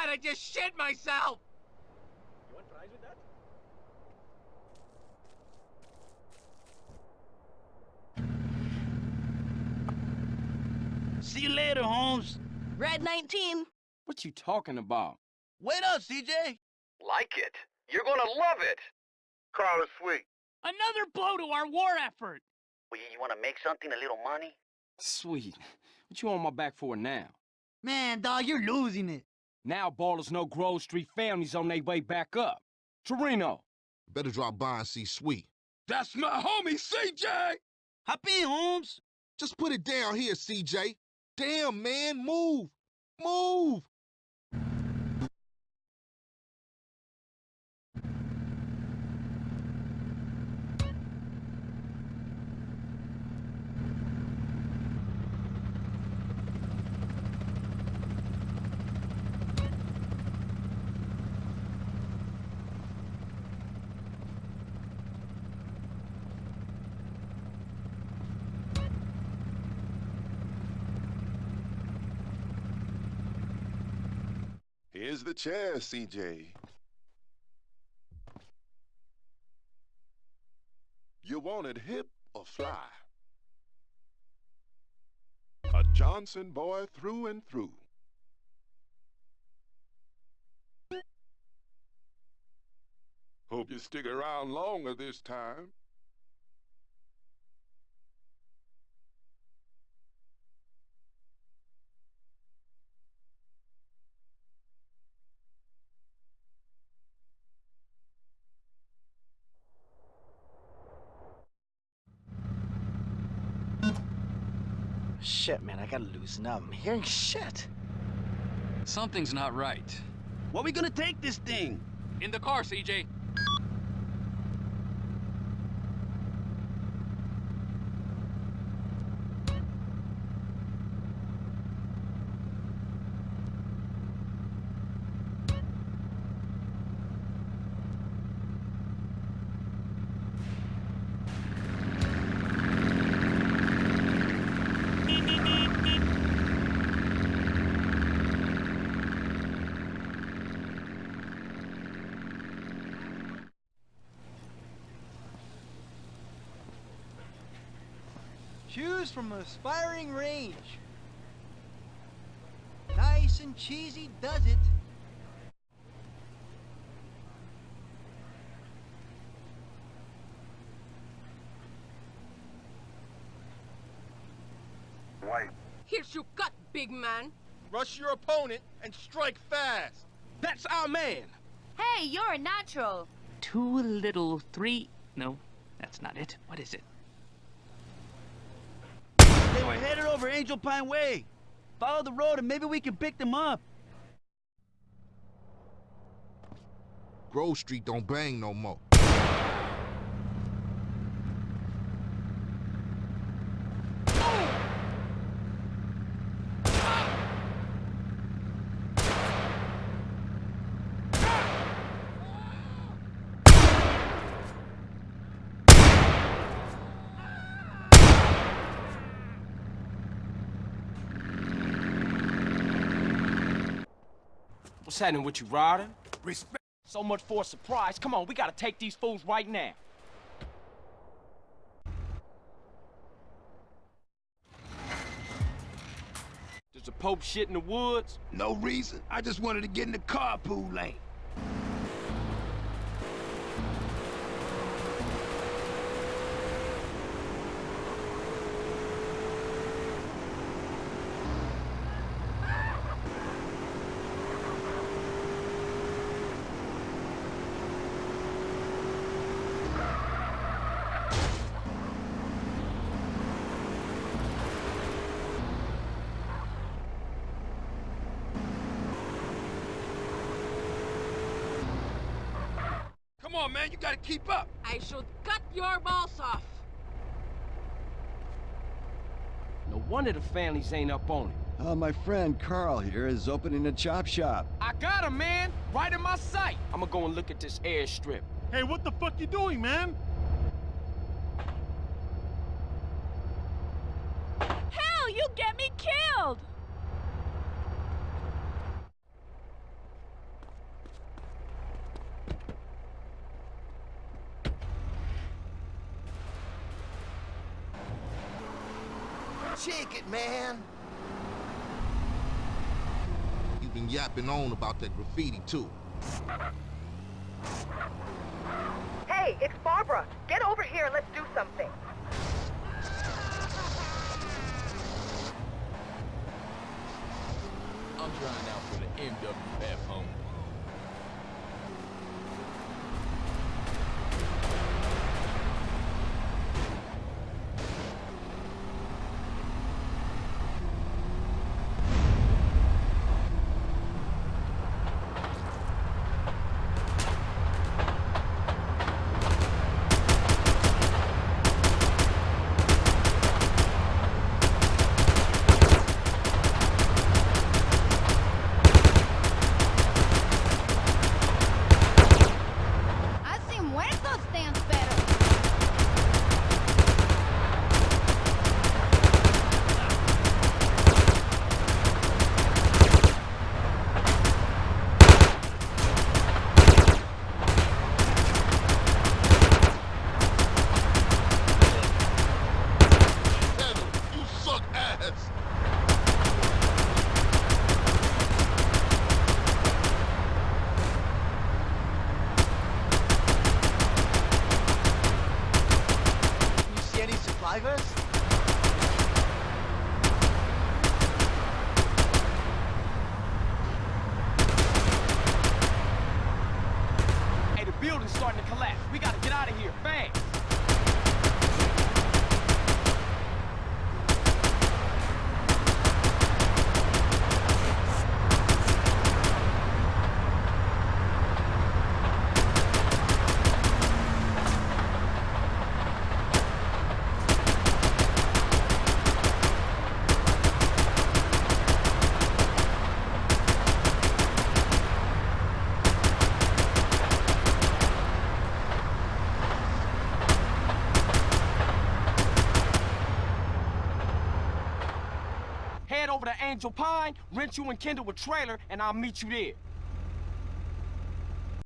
god, I just shit myself! You want fries with that? See you later, Holmes. Red 19. What you talking about? Wait up, CJ. Like it. You're gonna love it. Carl is sweet. Another blow to our war effort. Well, you wanna make something, a little money? Sweet. What you on my back for now? Man, dog, you're losing it. Now Ballas know Grove Street families on their way back up. Toreno. Better drop by and see Sweet. That's my homie, CJ! Hop in, Holmes. Just put it down here, CJ. Damn, man, move. Move. Here's the chair, CJ. You want it hip or fly? A Johnson boy through and through. Hope you stick around longer this time. Shit, man, I gotta loosen up. I'm hearing shit. Something's not right. What are we gonna take this thing? In the car, CJ. Choose from an aspiring range. Nice and cheesy does it. White. Here's your gut, big man. Rush your opponent and strike fast. That's our man! Hey, you're a natural. Two little three. No, that's not it. What is it? They were headed over Angel Pine Way. Follow the road and maybe we can pick them up. Grove Street don't bang no more. Happening with you, Ryder? Respect. So much for a surprise. Come on, we gotta take these fools right now. Does a Pope shit in the woods? No reason. I just wanted to get in the carpool lane. Come on, man, you gotta keep up. I should cut your balls off. No wonder the families ain't up on it. Uh, my friend Carl here is opening a chop shop. I got him, man! Right in my sight! I'ma go and look at this airstrip. Hey, what the fuck you doing, man? Hell, you get me killed! Shake it, man. You've been yapping on about that graffiti too. Hey, it's Barbara. Get over here and let's do something. I'm trying out for the MWF, homie. I see muertos dance better. Pedal, you suck ass. You see any supply vests? Hey, the building's starting to collapse. We gotta get out of here, fast. Head over to Angel Pine, rent you and Kendl a trailer, and I'll meet you there.